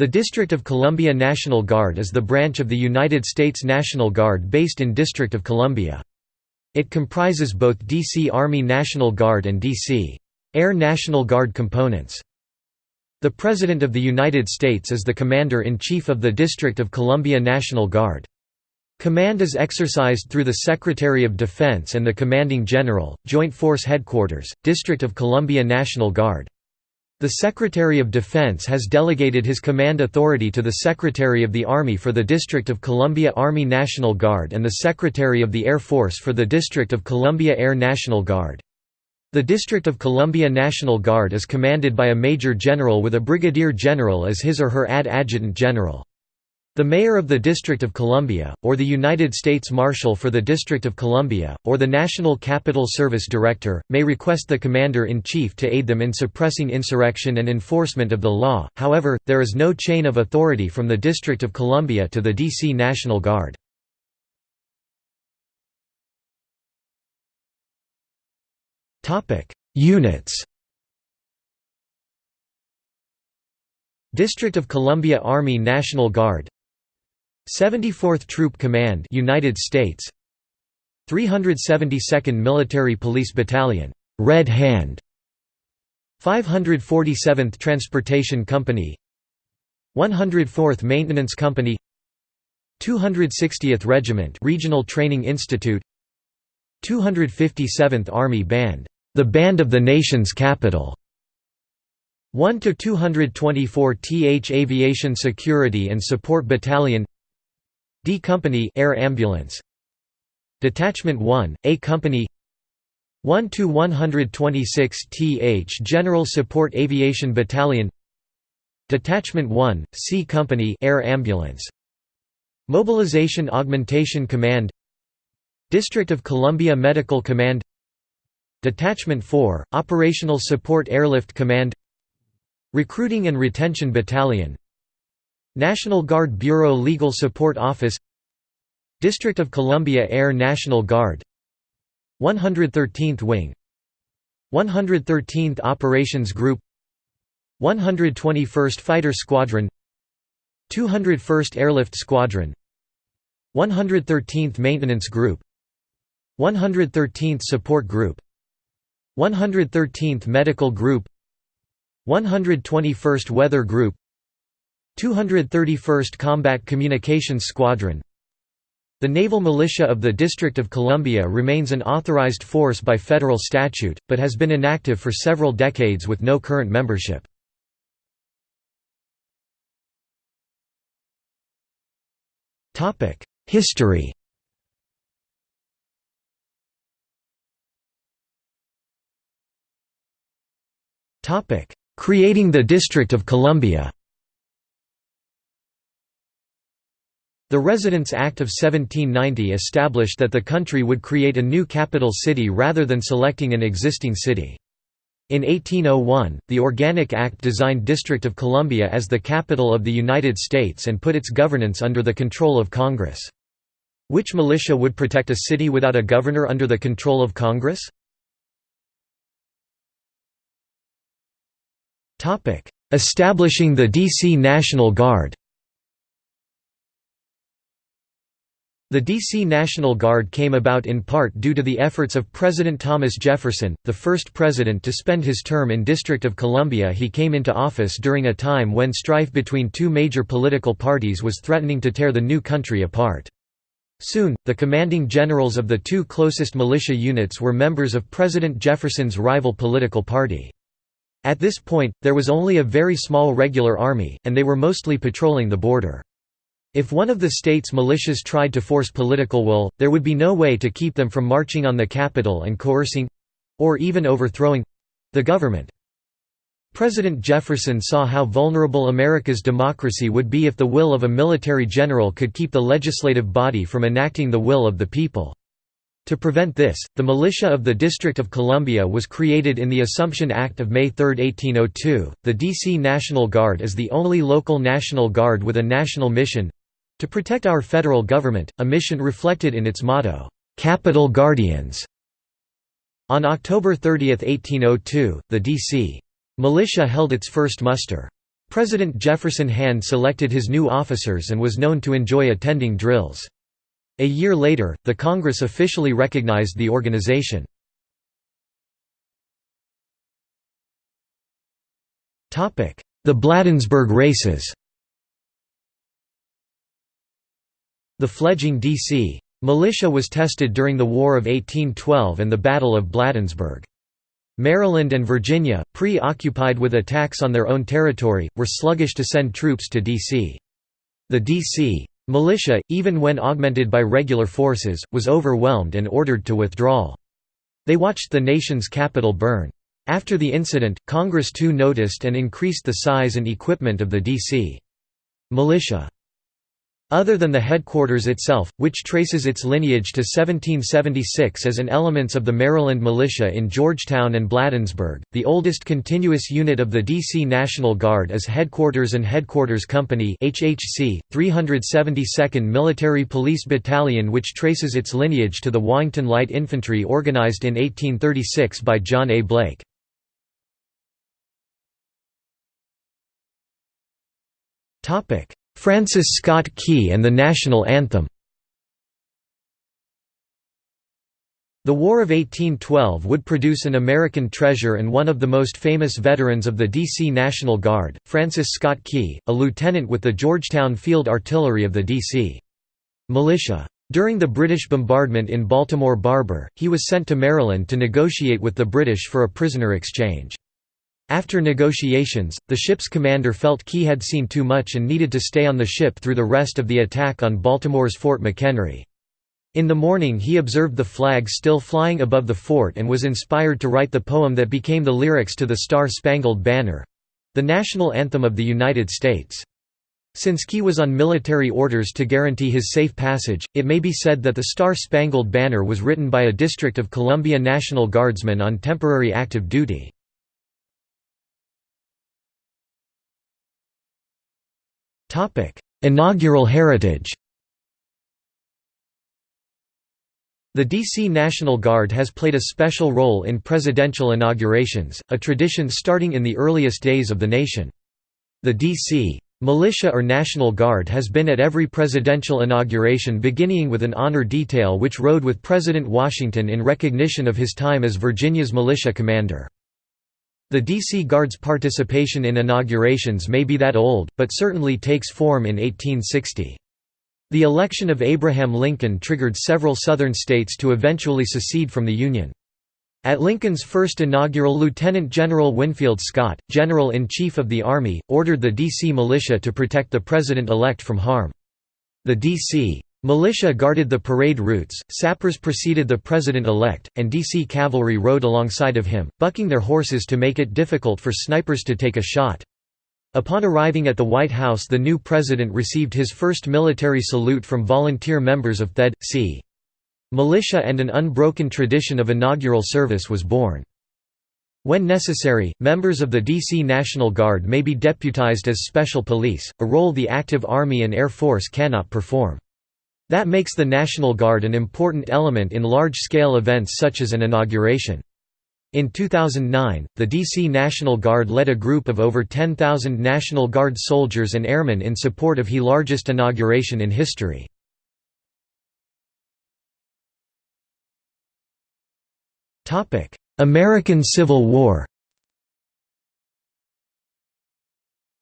The District of Columbia National Guard is the branch of the United States National Guard based in District of Columbia. It comprises both D.C. Army National Guard and D.C. Air National Guard components. The President of the United States is the Commander-in-Chief of the District of Columbia National Guard. Command is exercised through the Secretary of Defense and the Commanding General, Joint Force Headquarters, District of Columbia National Guard. The Secretary of Defense has delegated his command authority to the Secretary of the Army for the District of Columbia Army National Guard and the Secretary of the Air Force for the District of Columbia Air National Guard. The District of Columbia National Guard is commanded by a Major General with a Brigadier General as his or her ad adjutant general. The Mayor of the District of Columbia, or the United States Marshal for the District of Columbia, or the National Capital Service Director, may request the Commander-in-Chief to aid them in suppressing insurrection and enforcement of the law, however, there is no chain of authority from the District of Columbia to the D.C. National Guard. Units District of Columbia Army National Guard 74th Troop Command United States. 372nd Military Police Battalion Red Hand. 547th Transportation Company. 104th Maintenance Company. 260th Regiment Regional Training Institute. 257th Army Band the Band of the Nation's Capital. 1 to 224 th Aviation Security and Support Battalion D Company Air Ambulance. Detachment 1 A Company. 1 to 126 th General Support Aviation Battalion. Detachment 1 C Company Air Ambulance. Mobilization Augmentation Command. District of Columbia Medical Command. Detachment 4 Operational Support Airlift Command. Recruiting and Retention Battalion National Guard Bureau Legal Support Office District of Columbia Air National Guard 113th Wing 113th Operations Group 121st Fighter Squadron 201st Airlift Squadron 113th Maintenance Group 113th Support Group 113th Medical Group 121st Weather Group 231st Combat Communications Squadron. The Naval Militia of the District of Columbia remains an authorized force by federal statute, but has been inactive for several decades with no current membership. History. Creating the District of Columbia The Residence Act of 1790 established that the country would create a new capital city rather than selecting an existing city. In 1801, the Organic Act designed District of Columbia as the capital of the United States and put its governance under the control of Congress. Which militia would protect a city without a governor under the control of Congress? Establishing the D.C. National Guard The D.C. National Guard came about in part due to the efforts of President Thomas Jefferson, the first president to spend his term in District of Columbia he came into office during a time when strife between two major political parties was threatening to tear the new country apart. Soon, the commanding generals of the two closest militia units were members of President Jefferson's rival political party. At this point, there was only a very small regular army, and they were mostly patrolling the border. If one of the state's militias tried to force political will, there would be no way to keep them from marching on the capital and coercing—or even overthrowing—the government. President Jefferson saw how vulnerable America's democracy would be if the will of a military general could keep the legislative body from enacting the will of the people. To prevent this, the militia of the District of Columbia was created in the Assumption Act of May 3, 1802. The D.C. National Guard is the only local National Guard with a national mission to protect our federal government, a mission reflected in its motto, "'Capital Guardians". On October 30, 1802, the D.C. militia held its first muster. President Jefferson hand-selected his new officers and was known to enjoy attending drills. A year later, the Congress officially recognized the organization. The Bladensburg races The fledging D.C. militia was tested during the War of 1812 and the Battle of Bladensburg. Maryland and Virginia, preoccupied with attacks on their own territory, were sluggish to send troops to D.C. The D.C. Militia, even when augmented by regular forces, was overwhelmed and ordered to withdraw. They watched the nation's capital burn. After the incident, Congress too noticed and increased the size and equipment of the D.C. militia. Other than the headquarters itself, which traces its lineage to 1776 as an elements of the Maryland militia in Georgetown and Bladensburg, the oldest continuous unit of the D.C. National Guard is Headquarters and Headquarters Company HHC, 372nd Military Police Battalion which traces its lineage to the Warrington Light Infantry organized in 1836 by John A. Blake. Topic Francis Scott Key and the National Anthem The War of 1812 would produce an American treasure and one of the most famous veterans of the D.C. National Guard, Francis Scott Key, a lieutenant with the Georgetown Field Artillery of the D.C. militia. During the British bombardment in Baltimore Harbor, he was sent to Maryland to negotiate with the British for a prisoner exchange. After negotiations, the ship's commander felt Key had seen too much and needed to stay on the ship through the rest of the attack on Baltimore's Fort McHenry. In the morning he observed the flag still flying above the fort and was inspired to write the poem that became the lyrics to the Star-Spangled Banner—the national anthem of the United States. Since Key was on military orders to guarantee his safe passage, it may be said that the Star-Spangled Banner was written by a District of Columbia National Guardsman on temporary active duty. Inaugural heritage The D.C. National Guard has played a special role in presidential inaugurations, a tradition starting in the earliest days of the nation. The D.C. Militia or National Guard has been at every presidential inauguration beginning with an honor detail which rode with President Washington in recognition of his time as Virginia's militia commander. The D.C. Guard's participation in inaugurations may be that old, but certainly takes form in 1860. The election of Abraham Lincoln triggered several Southern states to eventually secede from the Union. At Lincoln's first inaugural Lieutenant General Winfield Scott, General-in-Chief of the Army, ordered the D.C. militia to protect the President-elect from harm. The D.C. Militia guarded the parade routes, sappers preceded the president-elect, and DC cavalry rode alongside of him, bucking their horses to make it difficult for snipers to take a shot. Upon arriving at the White House the new president received his first military salute from volunteer members of THED, c. Militia and an unbroken tradition of inaugural service was born. When necessary, members of the DC National Guard may be deputized as special police, a role the active Army and Air Force cannot perform. That makes the National Guard an important element in large-scale events such as an inauguration. In 2009, the DC National Guard led a group of over 10,000 National Guard soldiers and airmen in support of HE largest inauguration in history. American Civil War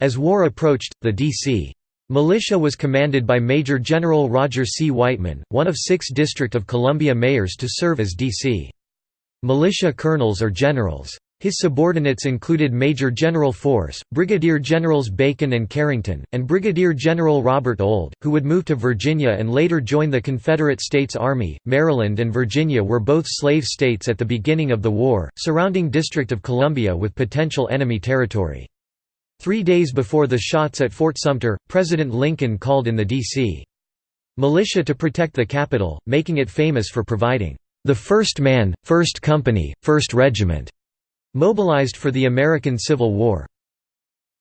As war approached, the D.C. Militia was commanded by Major General Roger C. Weightman, one of six District of Columbia mayors to serve as D.C. militia colonels or generals. His subordinates included Major General Force, Brigadier Generals Bacon and Carrington, and Brigadier General Robert Ould, who would move to Virginia and later join the Confederate States Army. Maryland and Virginia were both slave states at the beginning of the war, surrounding District of Columbia with potential enemy territory. Three days before the shots at Fort Sumter, President Lincoln called in the D.C. militia to protect the capital, making it famous for providing the first man, first company, first regiment, mobilized for the American Civil War.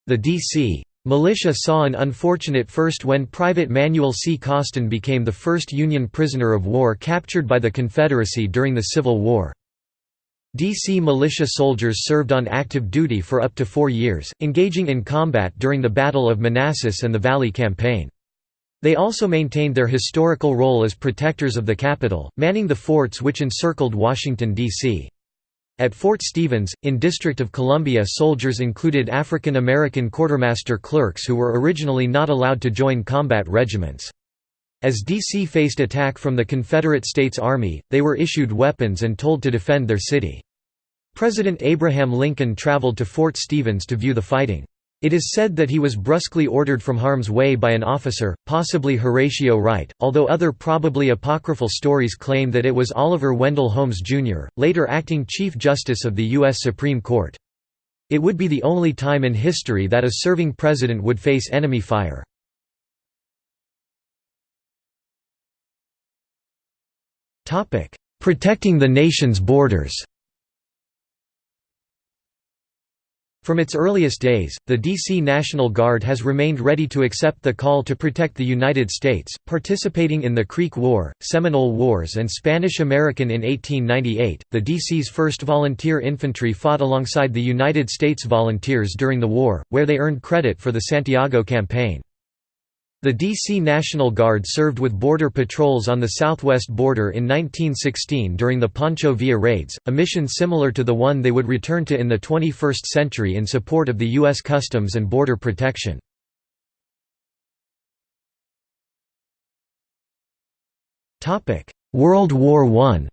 The D.C. militia saw an unfortunate first when Private Manuel C. Costin became the first Union prisoner of war captured by the Confederacy during the Civil War. DC militia soldiers served on active duty for up to four years, engaging in combat during the Battle of Manassas and the Valley Campaign. They also maintained their historical role as protectors of the capital, manning the forts which encircled Washington, D.C. At Fort Stevens, in District of Columbia soldiers included African American quartermaster clerks who were originally not allowed to join combat regiments. As D.C. faced attack from the Confederate States Army, they were issued weapons and told to defend their city. President Abraham Lincoln traveled to Fort Stevens to view the fighting. It is said that he was brusquely ordered from harm's way by an officer, possibly Horatio Wright, although other probably apocryphal stories claim that it was Oliver Wendell Holmes, Jr., later acting Chief Justice of the U.S. Supreme Court. It would be the only time in history that a serving president would face enemy fire. Protecting the nation's borders From its earliest days, the D.C. National Guard has remained ready to accept the call to protect the United States, participating in the Creek War, Seminole Wars, and Spanish American in 1898. The D.C.'s 1st Volunteer Infantry fought alongside the United States Volunteers during the war, where they earned credit for the Santiago Campaign. The D.C. National Guard served with border patrols on the southwest border in 1916 during the Pancho Villa raids, a mission similar to the one they would return to in the 21st century in support of the U.S. Customs and Border Protection. World War I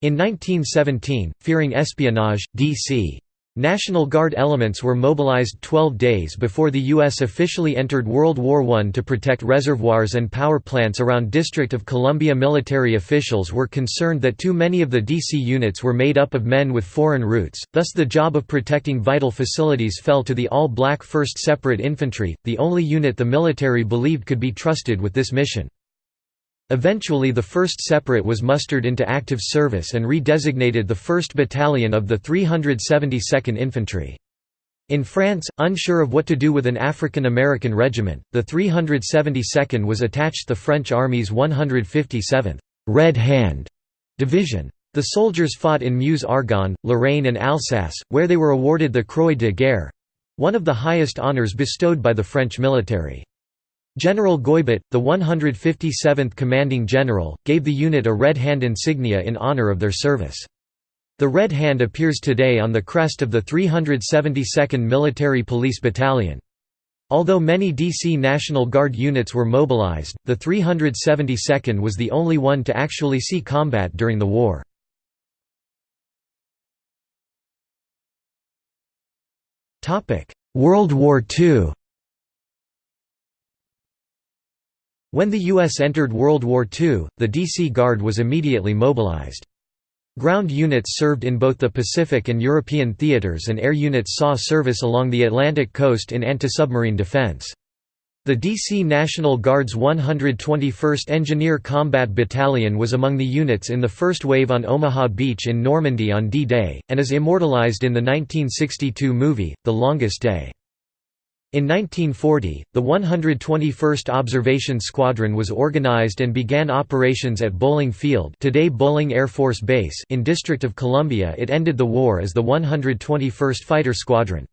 In 1917, fearing espionage, D.C. National Guard elements were mobilized 12 days before the U.S. officially entered World War I to protect reservoirs and power plants around District of Columbia. Military officials were concerned that too many of the DC units were made up of men with foreign roots, thus the job of protecting vital facilities fell to the all-black 1st Separate Infantry, the only unit the military believed could be trusted with this mission. Eventually the 1st Separate was mustered into active service and redesignated the 1st Battalion of the 372nd Infantry. In France, unsure of what to do with an African American regiment, the 372nd was attached to the French Army's 157th Red Hand Division. The soldiers fought in Meuse-Argonne, Lorraine and Alsace, where they were awarded the Croix de Guerre—one of the highest honours bestowed by the French military. General Goybet, the 157th commanding general, gave the unit a red hand insignia in honor of their service. The red hand appears today on the crest of the 372nd Military Police Battalion. Although many DC National Guard units were mobilized, the 372nd was the only one to actually see combat during the war. World War II When the U.S. entered World War II, the D.C. Guard was immediately mobilized. Ground units served in both the Pacific and European theaters and air units saw service along the Atlantic coast in anti-submarine defense. The D.C. National Guard's 121st Engineer Combat Battalion was among the units in the first wave on Omaha Beach in Normandy on D-Day, and is immortalized in the 1962 movie, The Longest Day. In 1940, the 121st Observation Squadron was organized and began operations at Bolling Field today Bolling Air Force Base in District of Columbia it ended the war as the 121st Fighter Squadron.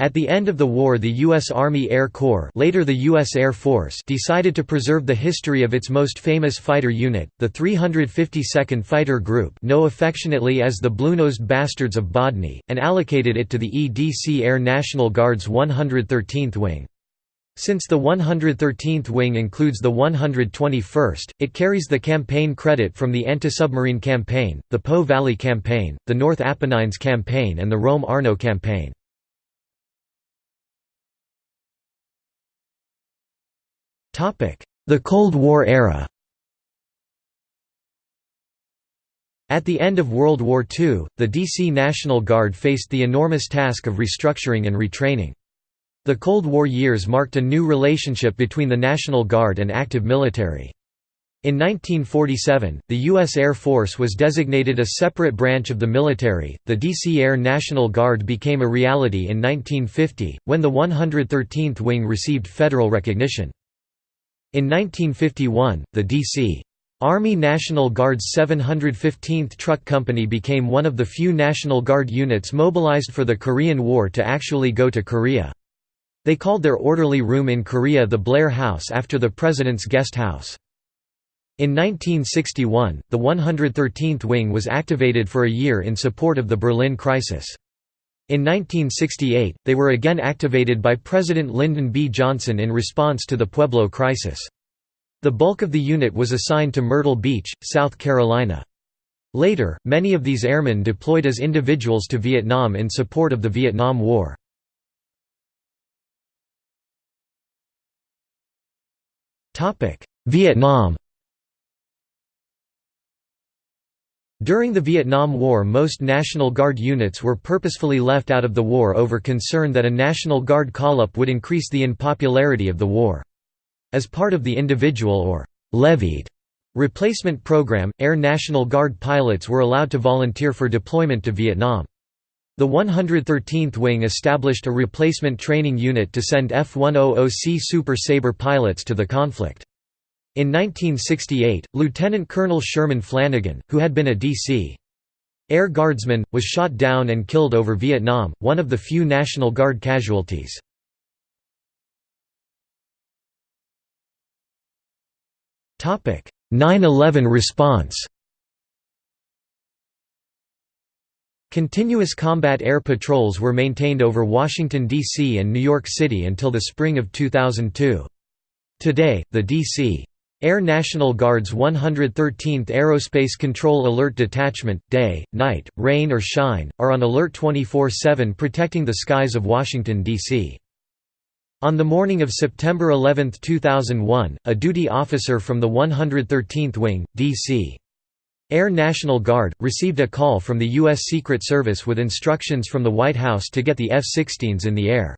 At the end of the war the U.S. Army Air Corps later the U.S. Air Force decided to preserve the history of its most famous fighter unit, the 352nd Fighter Group known affectionately as the Blue-Nosed Bastards of Bodney, and allocated it to the EDC Air National Guard's 113th Wing. Since the 113th Wing includes the 121st, it carries the campaign credit from the Anti-Submarine Campaign, the Po Valley Campaign, the North Apennines Campaign and the Rome-Arno Campaign. The Cold War era At the end of World War II, the DC National Guard faced the enormous task of restructuring and retraining. The Cold War years marked a new relationship between the National Guard and active military. In 1947, the U.S. Air Force was designated a separate branch of the military. The DC Air National Guard became a reality in 1950, when the 113th Wing received federal recognition. In 1951, the D.C. Army National Guard's 715th Truck Company became one of the few National Guard units mobilized for the Korean War to actually go to Korea. They called their orderly room in Korea the Blair House after the President's guest house. In 1961, the 113th Wing was activated for a year in support of the Berlin crisis. In 1968, they were again activated by President Lyndon B. Johnson in response to the Pueblo crisis. The bulk of the unit was assigned to Myrtle Beach, South Carolina. Later, many of these airmen deployed as individuals to Vietnam in support of the Vietnam War. Vietnam During the Vietnam War most National Guard units were purposefully left out of the war over concern that a National Guard call-up would increase the unpopularity of the war. As part of the individual or «levied» replacement program, Air National Guard pilots were allowed to volunteer for deployment to Vietnam. The 113th Wing established a replacement training unit to send F-100C Super Sabre pilots to the conflict. In 1968, Lieutenant Colonel Sherman Flanagan, who had been a D.C. Air Guardsman, was shot down and killed over Vietnam, one of the few National Guard casualties. Topic: 9-11 response Continuous combat air patrols were maintained over Washington, D.C. and New York City until the spring of 2002. Today, the D.C. Air National Guard's 113th Aerospace Control Alert Detachment, day, night, rain or shine, are on alert 24-7 protecting the skies of Washington, D.C. On the morning of September 11, 2001, a duty officer from the 113th Wing, D.C. Air National Guard, received a call from the U.S. Secret Service with instructions from the White House to get the F-16s in the air.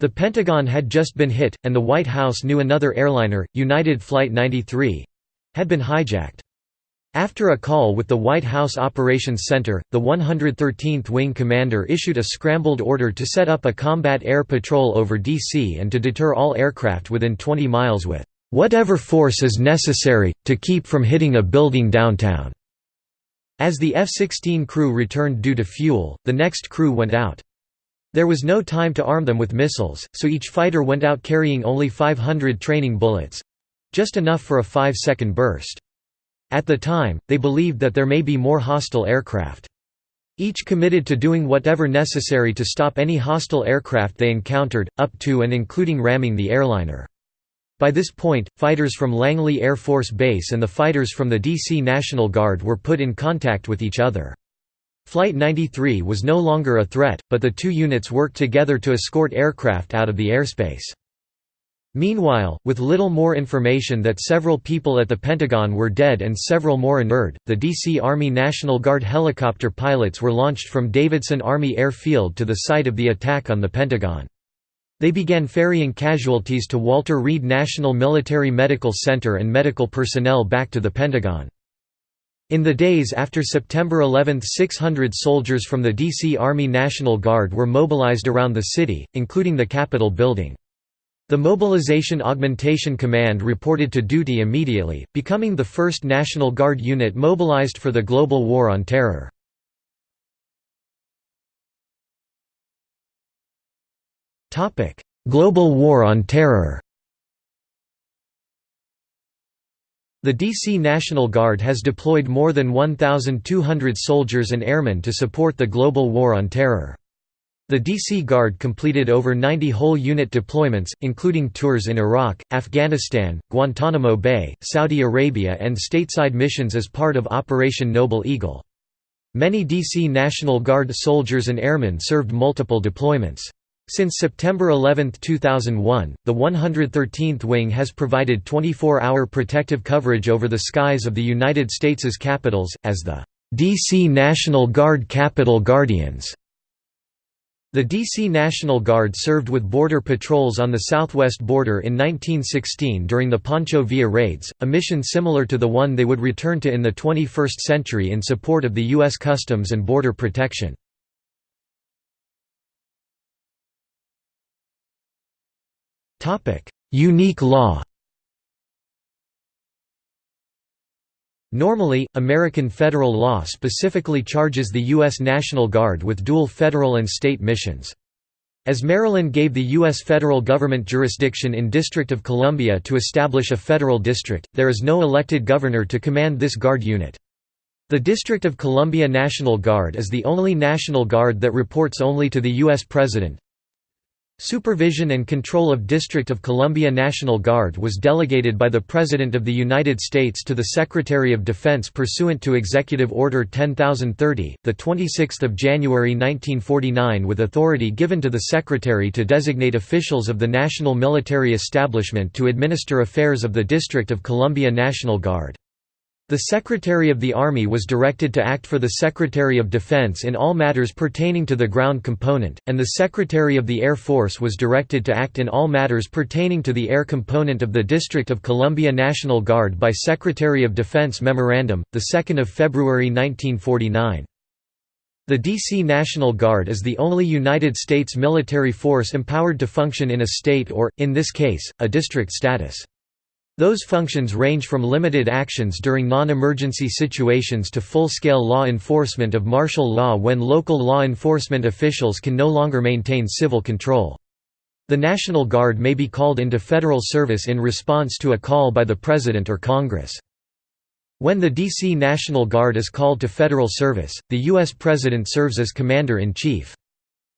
The Pentagon had just been hit, and the White House knew another airliner, United Flight 93—had been hijacked. After a call with the White House Operations Center, the 113th Wing commander issued a scrambled order to set up a combat air patrol over D.C. and to deter all aircraft within 20 miles with "...whatever force is necessary, to keep from hitting a building downtown." As the F-16 crew returned due to fuel, the next crew went out. There was no time to arm them with missiles, so each fighter went out carrying only 500 training bullets—just enough for a five-second burst. At the time, they believed that there may be more hostile aircraft. Each committed to doing whatever necessary to stop any hostile aircraft they encountered, up to and including ramming the airliner. By this point, fighters from Langley Air Force Base and the fighters from the D.C. National Guard were put in contact with each other. Flight 93 was no longer a threat, but the two units worked together to escort aircraft out of the airspace. Meanwhile, with little more information that several people at the Pentagon were dead and several more injured, the D.C. Army National Guard helicopter pilots were launched from Davison Army Air Field to the site of the attack on the Pentagon. They began ferrying casualties to Walter Reed National Military Medical Center and medical personnel back to the Pentagon. In the days after September 11 600 soldiers from the D.C. Army National Guard were mobilized around the city, including the Capitol building. The Mobilization Augmentation Command reported to duty immediately, becoming the first National Guard unit mobilized for the global war on terror. Global war on terror The DC National Guard has deployed more than 1,200 soldiers and airmen to support the global war on terror. The DC Guard completed over 90 whole unit deployments, including tours in Iraq, Afghanistan, Guantanamo Bay, Saudi Arabia and stateside missions as part of Operation Noble Eagle. Many DC National Guard soldiers and airmen served multiple deployments. Since September 11, 2001, the 113th Wing has provided 24-hour protective coverage over the skies of the United States' capitals, as the DC National Guard Capitol Guardians. The D.C. National Guard served with border patrols on the southwest border in 1916 during the Pancho Villa raids, a mission similar to the one they would return to in the 21st century in support of the U.S. Customs and Border Protection. Unique law Normally, American federal law specifically charges the U.S. National Guard with dual federal and state missions. As Maryland gave the U.S. federal government jurisdiction in District of Columbia to establish a federal district, there is no elected governor to command this Guard unit. The District of Columbia National Guard is the only National Guard that reports only to the U.S. President. Supervision and control of District of Columbia National Guard was delegated by the President of the United States to the Secretary of Defense pursuant to Executive Order 10030, the 26th of January 1949 with authority given to the Secretary to designate officials of the national military establishment to administer affairs of the District of Columbia National Guard. The Secretary of the Army was directed to act for the Secretary of Defense in all matters pertaining to the ground component, and the Secretary of the Air Force was directed to act in all matters pertaining to the air component of the District of Columbia National Guard by Secretary of Defense Memorandum, 2 February 1949. The D.C. National Guard is the only United States military force empowered to function in a state or, in this case, a district status. Those functions range from limited actions during non-emergency situations to full-scale law enforcement of martial law when local law enforcement officials can no longer maintain civil control. The National Guard may be called into federal service in response to a call by the President or Congress. When the D.C. National Guard is called to federal service, the U.S. President serves as Commander-in-Chief.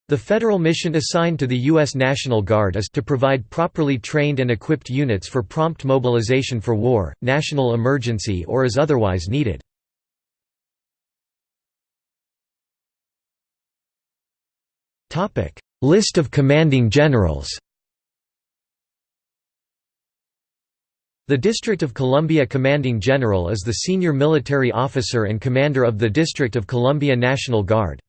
The federal mission assigned to the U.S. National Guard is to provide properly trained and equipped units for prompt mobilization for war, national emergency or as otherwise needed. List of commanding generals The District of Columbia Commanding General is the senior military officer and commander of the District of Columbia National Guard.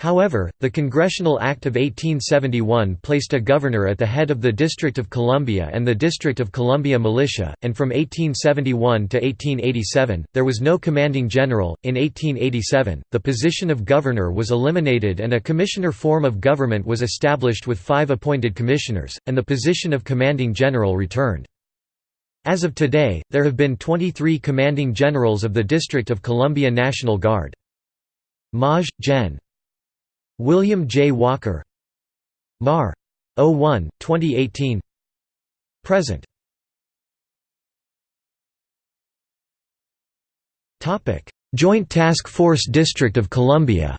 However, the Congressional Act of 1871 placed a governor at the head of the District of Columbia and the District of Columbia Militia, and from 1871 to 1887, there was no commanding general. In 1887, the position of governor was eliminated and a commissioner form of government was established with five appointed commissioners, and the position of commanding general returned. As of today, there have been 23 commanding generals of the District of Columbia National Guard. Maj. Gen. William J. Walker Mar. 01, 2018 Present Joint Task Force District of Columbia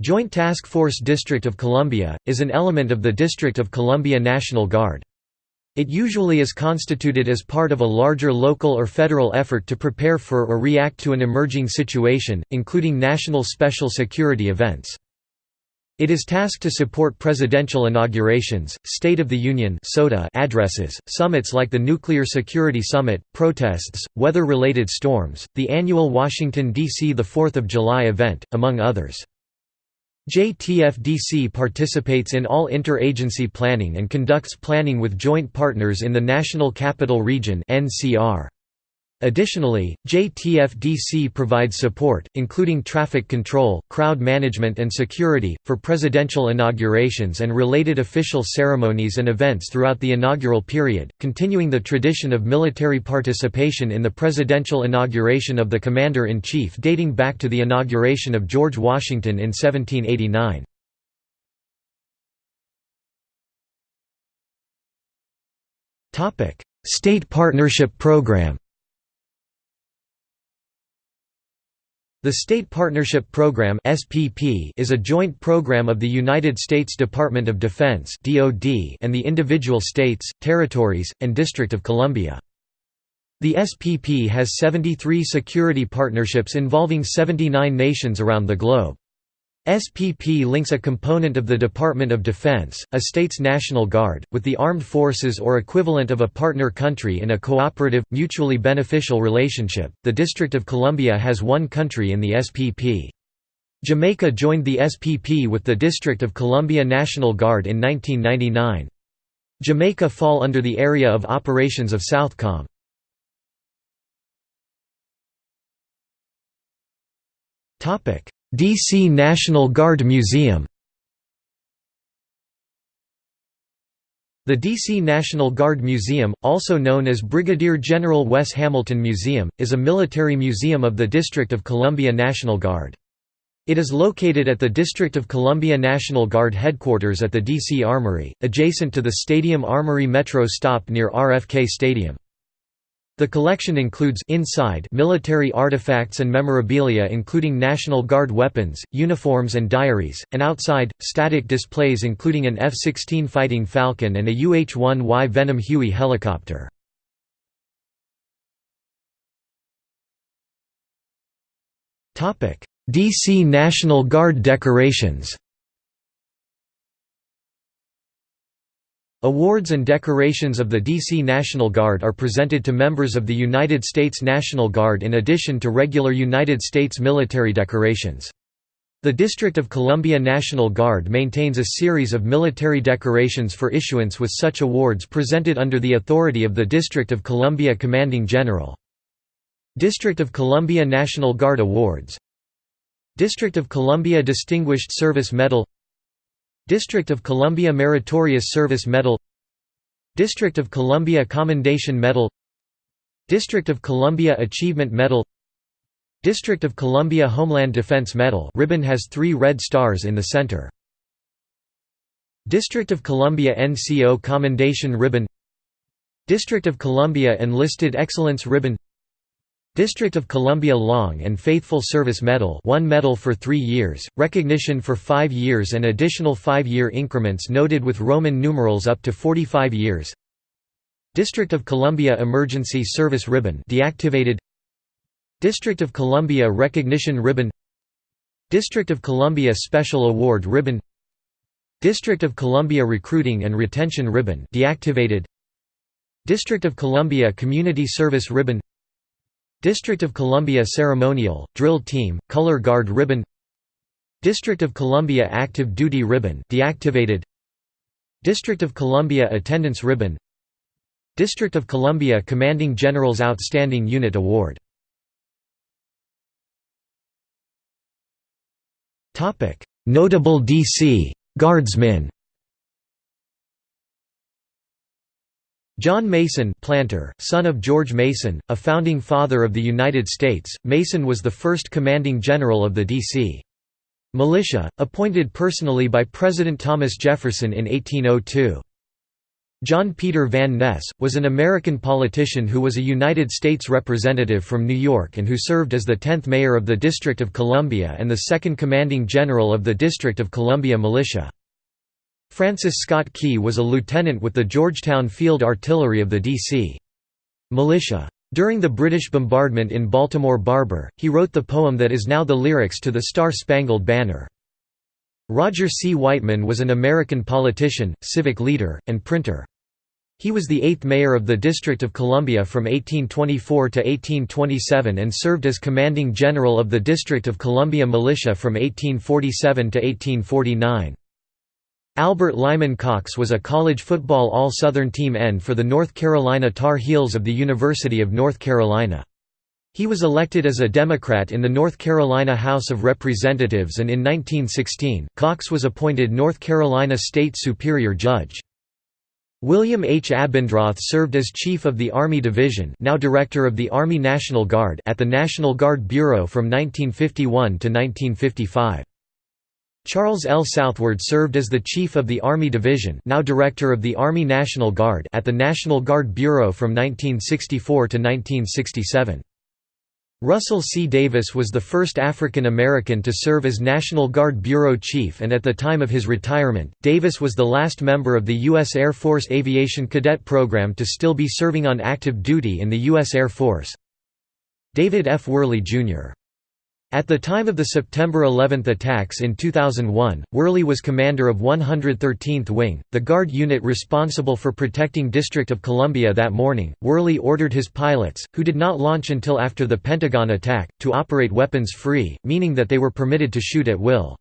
Joint Task Force District of Columbia, is an element of the District of Columbia National Guard. It usually is constituted as part of a larger local or federal effort to prepare for or react to an emerging situation, including national special security events. It is tasked to support presidential inaugurations, State of the Union addresses, summits like the Nuclear Security Summit, protests, weather-related storms, the annual Washington, D.C. 4 of July event, among others. JTFDC participates in all interagency planning and conducts planning with joint partners in the National Capital Region (NCR). Additionally, JTFDC provides support, including traffic control, crowd management and security, for presidential inaugurations and related official ceremonies and events throughout the inaugural period, continuing the tradition of military participation in the presidential inauguration of the Commander-in-Chief dating back to the inauguration of George Washington in 1789. State Partnership Program The State Partnership Program (SPP) is a joint program of the United States Department of Defense (DoD) and the individual states, territories, and District of Columbia. The SPP has 73 security partnerships involving 79 nations around the globe. SPP links a component of the Department of Defense, a state's National Guard, with the armed forces or equivalent of a partner country in a cooperative, mutually beneficial relationship. The District of Columbia has one country in the SPP. Jamaica joined the SPP with the District of Columbia National Guard in 1999. Jamaica fall under the area of operations of Southcom. Topic: D.C. National Guard Museum The D.C. National Guard Museum, also known as Brigadier General Wes Hamilton Museum, is a military museum of the District of Columbia National Guard. It is located at the District of Columbia National Guard headquarters at the D.C. Armory, adjacent to the Stadium Armory Metro stop near RFK Stadium. The collection includes inside military artifacts and memorabilia including National Guard weapons, uniforms and diaries, and outside, static displays including an F-16 Fighting Falcon and a UH-1Y Venom Huey helicopter. DC National Guard decorations Awards and decorations of the D.C. National Guard are presented to members of the United States National Guard in addition to regular United States military decorations. The District of Columbia National Guard maintains a series of military decorations for issuance with such awards presented under the authority of the District of Columbia Commanding General. District of Columbia National Guard Awards District of Columbia Distinguished Service Medal District of Columbia Meritorious Service Medal District of Columbia Commendation Medal District of Columbia Achievement Medal District of Columbia Homeland Defense Medal ribbon has three red stars in the center. District of Columbia NCO Commendation Ribbon District of Columbia Enlisted Excellence Ribbon District of Columbia Long and Faithful Service Medal one medal for three years, recognition for five years and additional five-year increments noted with Roman numerals up to 45 years. District of Columbia Emergency Service Ribbon deactivated. District of Columbia Recognition Ribbon. District of Columbia Special Award Ribbon. District of Columbia Recruiting and Retention Ribbon deactivated. District of Columbia Community Service Ribbon District of Columbia Ceremonial, Drill Team, Color Guard Ribbon. District of Columbia Active Duty Ribbon deactivated. District of Columbia Attendance Ribbon. District of Columbia Commanding General's Outstanding Unit Award. Notable D.C. Guardsmen John Mason planter, son of George Mason, a founding father of the United States, Mason was the first commanding general of the D.C. militia, appointed personally by President Thomas Jefferson in 1802. John Peter Van Ness, was an American politician who was a United States representative from New York and who served as the 10th mayor of the District of Columbia and the second commanding general of the District of Columbia Militia. Francis Scott Key was a lieutenant with the Georgetown Field Artillery of the D.C. militia. During the British bombardment in Baltimore Harbor, he wrote the poem that is now the lyrics to the Star-Spangled Banner. Roger C. Weightman was an American politician, civic leader, and printer. He was the eighth mayor of the District of Columbia from 1824 to 1827 and served as commanding general of the District of Columbia Militia from 1847 to 1849. Albert Lyman Cox was a college football All-Southern team end for the North Carolina Tar Heels of the University of North Carolina. He was elected as a Democrat in the North Carolina House of Representatives and in 1916, Cox was appointed North Carolina State Superior Judge. William H. Abendroth served as Chief of the Army Division now Director of the Army National Guard at the National Guard Bureau from 1951 to 1955. Charles L. Southward served as the Chief of the Army Division now Director of the Army National Guard at the National Guard Bureau from 1964 to 1967. Russell C. Davis was the first African American to serve as National Guard Bureau Chief and at the time of his retirement, Davis was the last member of the U.S. Air Force Aviation Cadet Program to still be serving on active duty in the U.S. Air Force. David F. Wherley, Jr. At the time of the September 11 attacks in 2001, Wherley was commander of 113th Wing, the Guard unit responsible for protecting District of Columbia that morning. Wherley ordered his pilots, who did not launch until after the Pentagon attack, to operate weapons free, meaning that they were permitted to shoot at will.